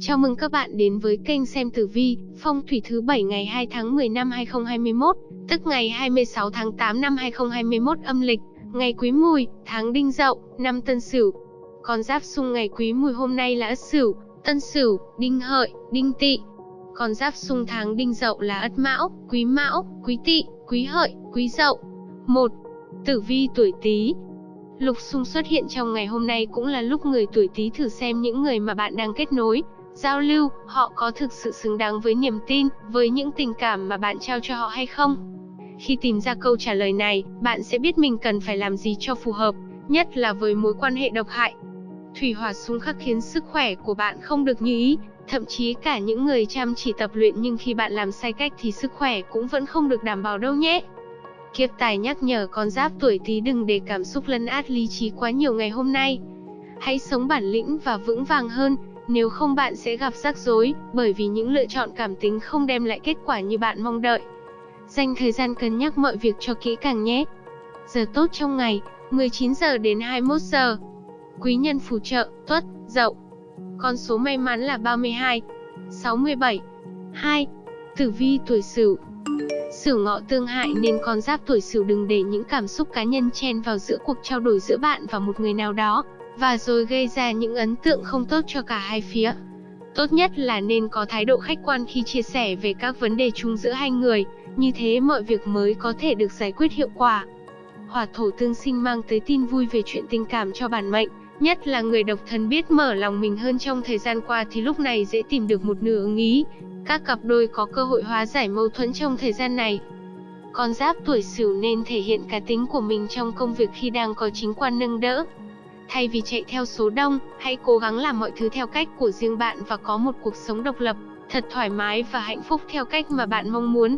Chào mừng các bạn đến với kênh xem tử vi, phong thủy thứ 7 ngày 2 tháng 10 năm 2021, tức ngày 26 tháng 8 năm 2021 âm lịch, ngày Quý Mùi, tháng Đinh Dậu, năm Tân Sửu. Con giáp xung ngày Quý Mùi hôm nay là Ất Sửu, Tân Sửu, Đinh Hợi, Đinh Tỵ. Con giáp xung tháng Đinh Dậu là Ất Mão, Quý Mão, Quý Tỵ, Quý Hợi, Quý Dậu. 1. Tử vi tuổi Tý, Lục xung xuất hiện trong ngày hôm nay cũng là lúc người tuổi Tý thử xem những người mà bạn đang kết nối, giao lưu, họ có thực sự xứng đáng với niềm tin, với những tình cảm mà bạn trao cho họ hay không. Khi tìm ra câu trả lời này, bạn sẽ biết mình cần phải làm gì cho phù hợp, nhất là với mối quan hệ độc hại. Thủy hỏa xung khắc khiến sức khỏe của bạn không được như ý, thậm chí cả những người chăm chỉ tập luyện nhưng khi bạn làm sai cách thì sức khỏe cũng vẫn không được đảm bảo đâu nhé. Kiếp tài nhắc nhở con giáp tuổi Tý đừng để cảm xúc lấn át lý trí quá nhiều ngày hôm nay. Hãy sống bản lĩnh và vững vàng hơn, nếu không bạn sẽ gặp rắc rối, bởi vì những lựa chọn cảm tính không đem lại kết quả như bạn mong đợi. Dành thời gian cân nhắc mọi việc cho kỹ càng nhé. Giờ tốt trong ngày, 19 giờ đến 21 giờ. Quý nhân phù trợ, tuất, dậu. Con số may mắn là 32, 67, 2. Tử vi tuổi Sửu. Sửu ngọ tương hại nên con giáp tuổi Sửu đừng để những cảm xúc cá nhân chen vào giữa cuộc trao đổi giữa bạn và một người nào đó, và rồi gây ra những ấn tượng không tốt cho cả hai phía. Tốt nhất là nên có thái độ khách quan khi chia sẻ về các vấn đề chung giữa hai người, như thế mọi việc mới có thể được giải quyết hiệu quả. Hỏa thổ tương sinh mang tới tin vui về chuyện tình cảm cho bản mệnh, nhất là người độc thân biết mở lòng mình hơn trong thời gian qua thì lúc này dễ tìm được một nửa ứng ý. Các cặp đôi có cơ hội hóa giải mâu thuẫn trong thời gian này. Con giáp tuổi Sửu nên thể hiện cá tính của mình trong công việc khi đang có chính quan nâng đỡ, Thay vì chạy theo số đông, hãy cố gắng làm mọi thứ theo cách của riêng bạn và có một cuộc sống độc lập, thật thoải mái và hạnh phúc theo cách mà bạn mong muốn.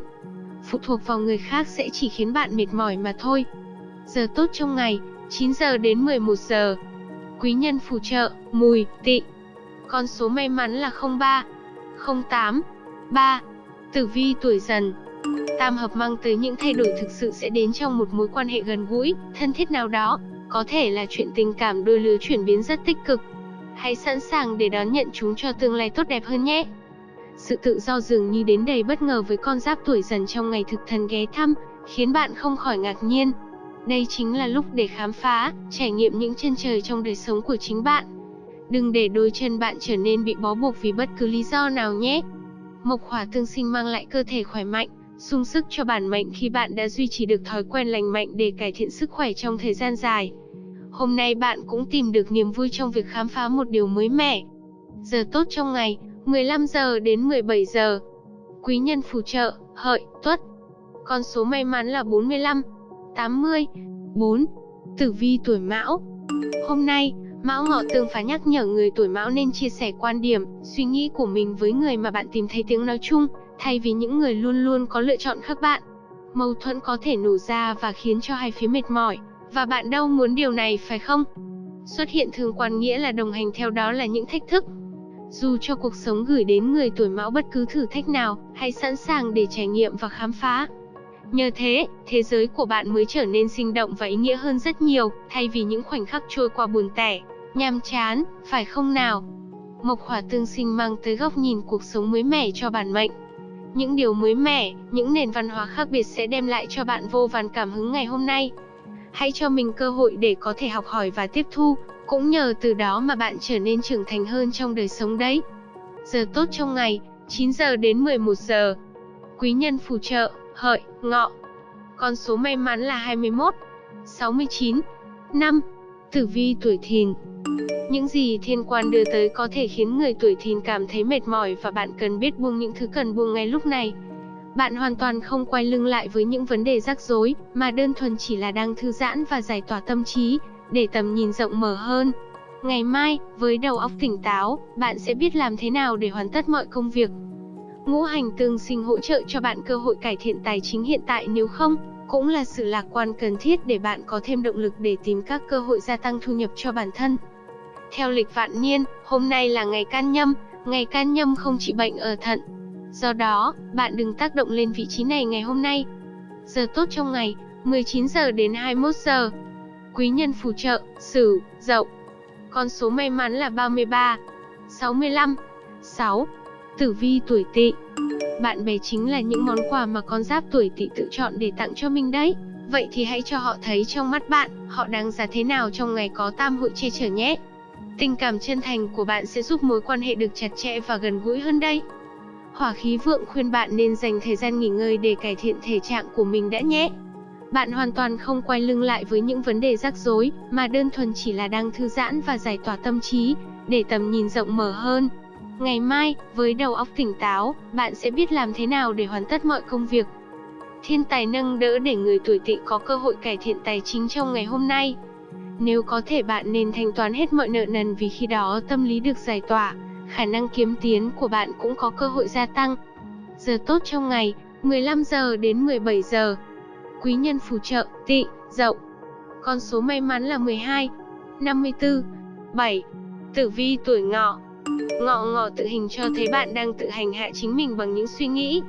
Phụ thuộc vào người khác sẽ chỉ khiến bạn mệt mỏi mà thôi. Giờ tốt trong ngày, 9 giờ đến 11 giờ. Quý nhân phù trợ, mùi, tị. Con số may mắn là 03, 08, 3. Tử vi tuổi dần. Tam hợp mang tới những thay đổi thực sự sẽ đến trong một mối quan hệ gần gũi, thân thiết nào đó, có thể là chuyện tình cảm đôi lứa chuyển biến rất tích cực. Hãy sẵn sàng để đón nhận chúng cho tương lai tốt đẹp hơn nhé. Sự tự do dường như đến đầy bất ngờ với con giáp tuổi dần trong ngày thực thần ghé thăm, khiến bạn không khỏi ngạc nhiên. Đây chính là lúc để khám phá, trải nghiệm những chân trời trong đời sống của chính bạn. Đừng để đôi chân bạn trở nên bị bó buộc vì bất cứ lý do nào nhé. Mộc hỏa tương sinh mang lại cơ thể khỏe mạnh, sung sức cho bản mệnh khi bạn đã duy trì được thói quen lành mạnh để cải thiện sức khỏe trong thời gian dài. Hôm nay bạn cũng tìm được niềm vui trong việc khám phá một điều mới mẻ. Giờ tốt trong ngày, 15 giờ đến 17 giờ. Quý nhân phù trợ, hợi, tuất. Con số may mắn là 45, 80, 4. Tử vi tuổi mão. Hôm nay, Mão Ngọ Tương phá nhắc nhở người tuổi Mão nên chia sẻ quan điểm, suy nghĩ của mình với người mà bạn tìm thấy tiếng nói chung, thay vì những người luôn luôn có lựa chọn khác bạn. Mâu thuẫn có thể nổ ra và khiến cho hai phía mệt mỏi, và bạn đâu muốn điều này phải không? Xuất hiện thường quan nghĩa là đồng hành theo đó là những thách thức. Dù cho cuộc sống gửi đến người tuổi mão bất cứ thử thách nào, hãy sẵn sàng để trải nghiệm và khám phá. Nhờ thế, thế giới của bạn mới trở nên sinh động và ý nghĩa hơn rất nhiều, thay vì những khoảnh khắc trôi qua buồn tẻ, nhàm chán, phải không nào? Mộc hỏa tương sinh mang tới góc nhìn cuộc sống mới mẻ cho bản mệnh. Những điều mới mẻ, những nền văn hóa khác biệt sẽ đem lại cho bạn vô vàn cảm hứng ngày hôm nay. Hãy cho mình cơ hội để có thể học hỏi và tiếp thu, cũng nhờ từ đó mà bạn trở nên trưởng thành hơn trong đời sống đấy. Giờ tốt trong ngày, 9 giờ đến 11 giờ. Quý nhân phù trợ, hợi, ngọ. Con số may mắn là 21, 69, 5. Tử vi tuổi thìn. Những gì thiên quan đưa tới có thể khiến người tuổi thìn cảm thấy mệt mỏi và bạn cần biết buông những thứ cần buông ngay lúc này. Bạn hoàn toàn không quay lưng lại với những vấn đề rắc rối, mà đơn thuần chỉ là đang thư giãn và giải tỏa tâm trí, để tầm nhìn rộng mở hơn. Ngày mai, với đầu óc tỉnh táo, bạn sẽ biết làm thế nào để hoàn tất mọi công việc. Ngũ hành tương sinh hỗ trợ cho bạn cơ hội cải thiện tài chính hiện tại nếu không, cũng là sự lạc quan cần thiết để bạn có thêm động lực để tìm các cơ hội gia tăng thu nhập cho bản thân. Theo lịch vạn niên, hôm nay là ngày can nhâm, ngày can nhâm không trị bệnh ở thận, Do đó, bạn đừng tác động lên vị trí này ngày hôm nay. Giờ tốt trong ngày, 19 giờ đến 21 giờ. Quý nhân phù trợ, Sửu, Dậu. Con số may mắn là 33, 65, 6. Tử vi tuổi Tỵ. Bạn bè chính là những món quà mà con giáp tuổi Tỵ tự chọn để tặng cho mình đấy. Vậy thì hãy cho họ thấy trong mắt bạn, họ đáng giá thế nào trong ngày có tam hội che chở nhé. Tình cảm chân thành của bạn sẽ giúp mối quan hệ được chặt chẽ và gần gũi hơn đây. Hỏa khí vượng khuyên bạn nên dành thời gian nghỉ ngơi để cải thiện thể trạng của mình đã nhé. Bạn hoàn toàn không quay lưng lại với những vấn đề rắc rối, mà đơn thuần chỉ là đang thư giãn và giải tỏa tâm trí, để tầm nhìn rộng mở hơn. Ngày mai, với đầu óc tỉnh táo, bạn sẽ biết làm thế nào để hoàn tất mọi công việc. Thiên tài nâng đỡ để người tuổi tỵ có cơ hội cải thiện tài chính trong ngày hôm nay. Nếu có thể bạn nên thanh toán hết mọi nợ nần vì khi đó tâm lý được giải tỏa, khả năng kiếm tiến của bạn cũng có cơ hội gia tăng. Giờ tốt trong ngày, 15 giờ đến 17 giờ. Quý nhân phù trợ, tỵ, dậu. Con số may mắn là 12, 54, 7. Tử vi tuổi ngọ. Ngọ ngọ tự hình cho thấy bạn đang tự hành hạ chính mình bằng những suy nghĩ.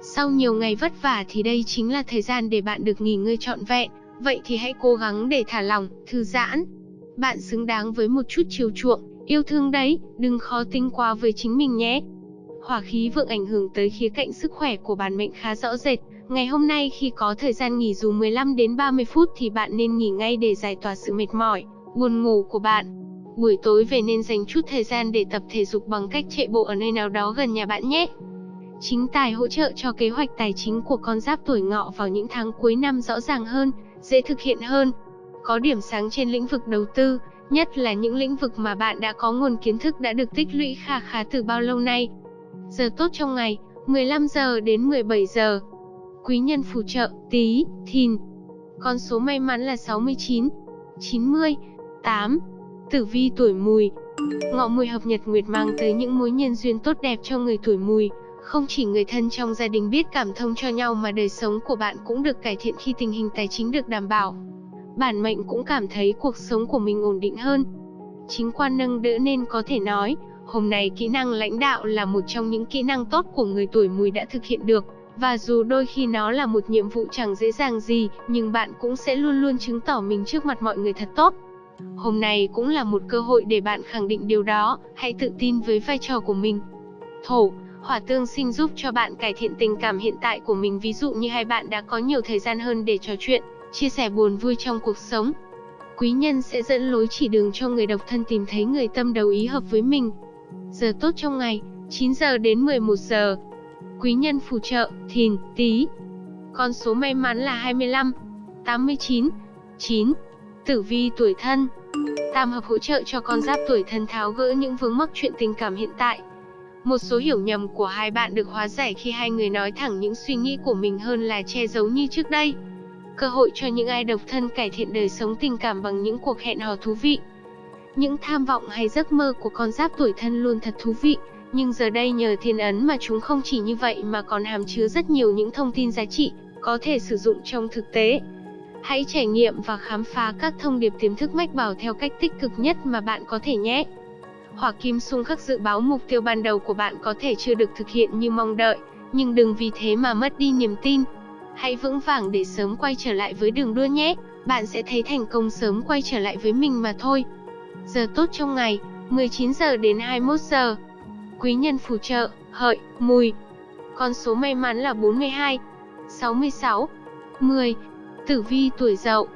Sau nhiều ngày vất vả thì đây chính là thời gian để bạn được nghỉ ngơi trọn vẹn, vậy thì hãy cố gắng để thả lỏng, thư giãn. Bạn xứng đáng với một chút chiều chuộng, yêu thương đấy, đừng khó tính quá với chính mình nhé. Hỏa khí vượng ảnh hưởng tới khía cạnh sức khỏe của bản mệnh khá rõ rệt. Ngày hôm nay khi có thời gian nghỉ dù 15 đến 30 phút thì bạn nên nghỉ ngay để giải tỏa sự mệt mỏi, buồn ngủ của bạn. Buổi tối về nên dành chút thời gian để tập thể dục bằng cách chạy bộ ở nơi nào đó gần nhà bạn nhé. Chính tài hỗ trợ cho kế hoạch tài chính của con giáp tuổi ngọ vào những tháng cuối năm rõ ràng hơn, dễ thực hiện hơn. Có điểm sáng trên lĩnh vực đầu tư, nhất là những lĩnh vực mà bạn đã có nguồn kiến thức đã được tích lũy kha khá từ bao lâu nay. Giờ tốt trong ngày, 15 giờ đến 17 giờ. Quý nhân phù trợ, tí, thìn. Con số may mắn là 69, 90, 8. Tử vi tuổi mùi. Ngọ mùi hợp nhật nguyệt mang tới những mối nhân duyên tốt đẹp cho người tuổi mùi. Không chỉ người thân trong gia đình biết cảm thông cho nhau mà đời sống của bạn cũng được cải thiện khi tình hình tài chính được đảm bảo. Bản mệnh cũng cảm thấy cuộc sống của mình ổn định hơn. Chính quan nâng đỡ nên có thể nói, hôm nay kỹ năng lãnh đạo là một trong những kỹ năng tốt của người tuổi mùi đã thực hiện được. Và dù đôi khi nó là một nhiệm vụ chẳng dễ dàng gì, nhưng bạn cũng sẽ luôn luôn chứng tỏ mình trước mặt mọi người thật tốt. Hôm nay cũng là một cơ hội để bạn khẳng định điều đó, hãy tự tin với vai trò của mình. Thổ, hỏa tương sinh giúp cho bạn cải thiện tình cảm hiện tại của mình ví dụ như hai bạn đã có nhiều thời gian hơn để trò chuyện, chia sẻ buồn vui trong cuộc sống. Quý nhân sẽ dẫn lối chỉ đường cho người độc thân tìm thấy người tâm đầu ý hợp với mình. Giờ tốt trong ngày, 9 giờ đến 11 giờ. Quý nhân phù trợ, thìn, tí. Con số may mắn là 25, 89, 9. Tử vi tuổi thân Tam hợp hỗ trợ cho con giáp tuổi thân tháo gỡ những vướng mắc chuyện tình cảm hiện tại. Một số hiểu nhầm của hai bạn được hóa giải khi hai người nói thẳng những suy nghĩ của mình hơn là che giấu như trước đây. Cơ hội cho những ai độc thân cải thiện đời sống tình cảm bằng những cuộc hẹn hò thú vị. Những tham vọng hay giấc mơ của con giáp tuổi thân luôn thật thú vị, nhưng giờ đây nhờ thiên ấn mà chúng không chỉ như vậy mà còn hàm chứa rất nhiều những thông tin giá trị, có thể sử dụng trong thực tế. Hãy trải nghiệm và khám phá các thông điệp tiềm thức mách bảo theo cách tích cực nhất mà bạn có thể nhé. Hỏa kim xung khắc dự báo mục tiêu ban đầu của bạn có thể chưa được thực hiện như mong đợi, nhưng đừng vì thế mà mất đi niềm tin. Hãy vững vàng để sớm quay trở lại với đường đua nhé, bạn sẽ thấy thành công sớm quay trở lại với mình mà thôi. Giờ tốt trong ngày, 19 giờ đến 21 giờ. Quý nhân phù trợ, hợi, mùi. Con số may mắn là 42, 66, 10. Tử vi tuổi dậu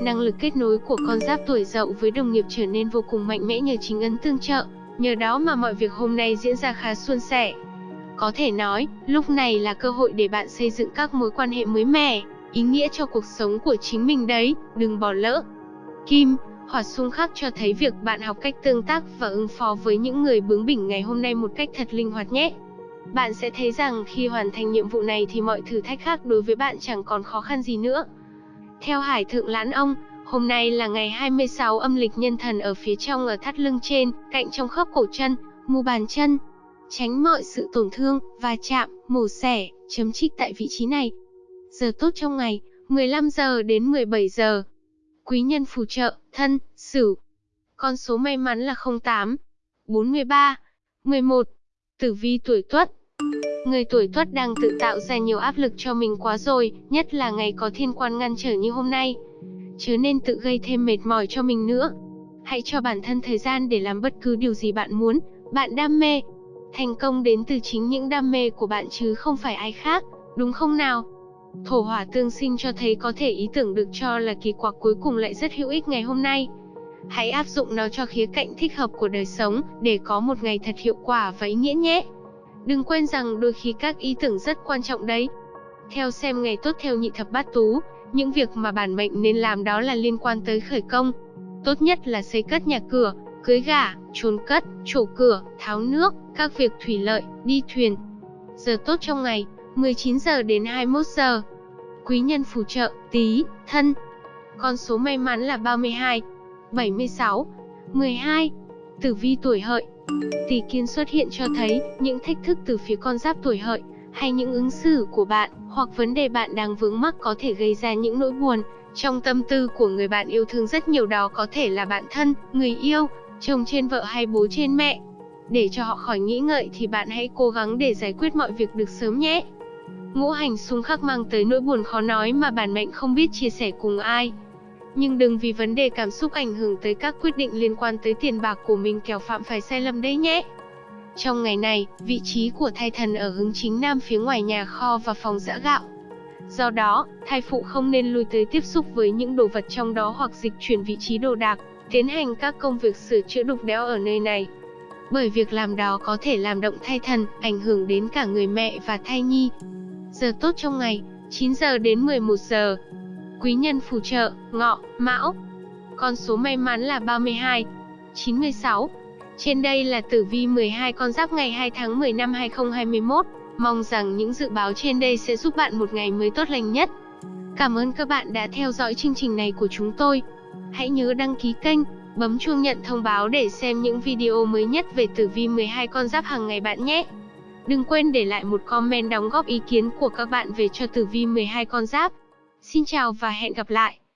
Năng lực kết nối của con giáp tuổi dậu với đồng nghiệp trở nên vô cùng mạnh mẽ nhờ chính ấn tương trợ, nhờ đó mà mọi việc hôm nay diễn ra khá suôn sẻ. Có thể nói, lúc này là cơ hội để bạn xây dựng các mối quan hệ mới mẻ, ý nghĩa cho cuộc sống của chính mình đấy, đừng bỏ lỡ. Kim, hỏa xung khắc cho thấy việc bạn học cách tương tác và ứng phó với những người bướng bỉnh ngày hôm nay một cách thật linh hoạt nhé. Bạn sẽ thấy rằng khi hoàn thành nhiệm vụ này thì mọi thử thách khác đối với bạn chẳng còn khó khăn gì nữa. Theo Hải Thượng Lãn Ông, hôm nay là ngày 26 âm lịch nhân thần ở phía trong ở thắt lưng trên, cạnh trong khớp cổ chân, mu bàn chân. Tránh mọi sự tổn thương, va chạm, mổ xẻ, chấm trích tại vị trí này. Giờ tốt trong ngày, 15 giờ đến 17 giờ. Quý nhân phù trợ, thân, sửu. Con số may mắn là 08, 43, 11. Tử vi tuổi tuất, Người tuổi tuất đang tự tạo ra nhiều áp lực cho mình quá rồi, nhất là ngày có thiên quan ngăn trở như hôm nay. Chứ nên tự gây thêm mệt mỏi cho mình nữa. Hãy cho bản thân thời gian để làm bất cứ điều gì bạn muốn, bạn đam mê. Thành công đến từ chính những đam mê của bạn chứ không phải ai khác, đúng không nào? Thổ hỏa tương sinh cho thấy có thể ý tưởng được cho là kỳ quặc cuối cùng lại rất hữu ích ngày hôm nay. Hãy áp dụng nó cho khía cạnh thích hợp của đời sống, để có một ngày thật hiệu quả và ý nghĩa nhé. Đừng quên rằng đôi khi các ý tưởng rất quan trọng đấy. Theo xem ngày tốt theo nhị thập bát tú, những việc mà bản mệnh nên làm đó là liên quan tới khởi công. Tốt nhất là xây cất nhà cửa, cưới gả, trốn cất, trổ cửa, tháo nước, các việc thủy lợi, đi thuyền. Giờ tốt trong ngày, 19 giờ đến 21 giờ. Quý nhân phù trợ, tí, thân. Con số may mắn là 32, 76, 12. Tử vi tuổi hợi. Tỷ kiến xuất hiện cho thấy những thách thức từ phía con giáp tuổi hợi, hay những ứng xử của bạn, hoặc vấn đề bạn đang vướng mắc có thể gây ra những nỗi buồn trong tâm tư của người bạn yêu thương rất nhiều đó có thể là bạn thân, người yêu, chồng trên vợ hay bố trên mẹ. Để cho họ khỏi nghĩ ngợi thì bạn hãy cố gắng để giải quyết mọi việc được sớm nhé. Ngũ hành xung khắc mang tới nỗi buồn khó nói mà bản mệnh không biết chia sẻ cùng ai. Nhưng đừng vì vấn đề cảm xúc ảnh hưởng tới các quyết định liên quan tới tiền bạc của mình kẻo phạm phải sai lầm đấy nhé. Trong ngày này, vị trí của thai thần ở hướng chính nam phía ngoài nhà kho và phòng giã gạo. Do đó, thai phụ không nên lui tới tiếp xúc với những đồ vật trong đó hoặc dịch chuyển vị trí đồ đạc, tiến hành các công việc sửa chữa đục đẽo ở nơi này. Bởi việc làm đó có thể làm động thai thần, ảnh hưởng đến cả người mẹ và thai nhi. Giờ tốt trong ngày, 9 giờ đến 11 giờ. Quý nhân phù trợ, ngọ, mão. Con số may mắn là 32, 96. Trên đây là tử vi 12 con giáp ngày 2 tháng 10 năm 2021. Mong rằng những dự báo trên đây sẽ giúp bạn một ngày mới tốt lành nhất. Cảm ơn các bạn đã theo dõi chương trình này của chúng tôi. Hãy nhớ đăng ký kênh, bấm chuông nhận thông báo để xem những video mới nhất về tử vi 12 con giáp hàng ngày bạn nhé. Đừng quên để lại một comment đóng góp ý kiến của các bạn về cho tử vi 12 con giáp. Xin chào và hẹn gặp lại.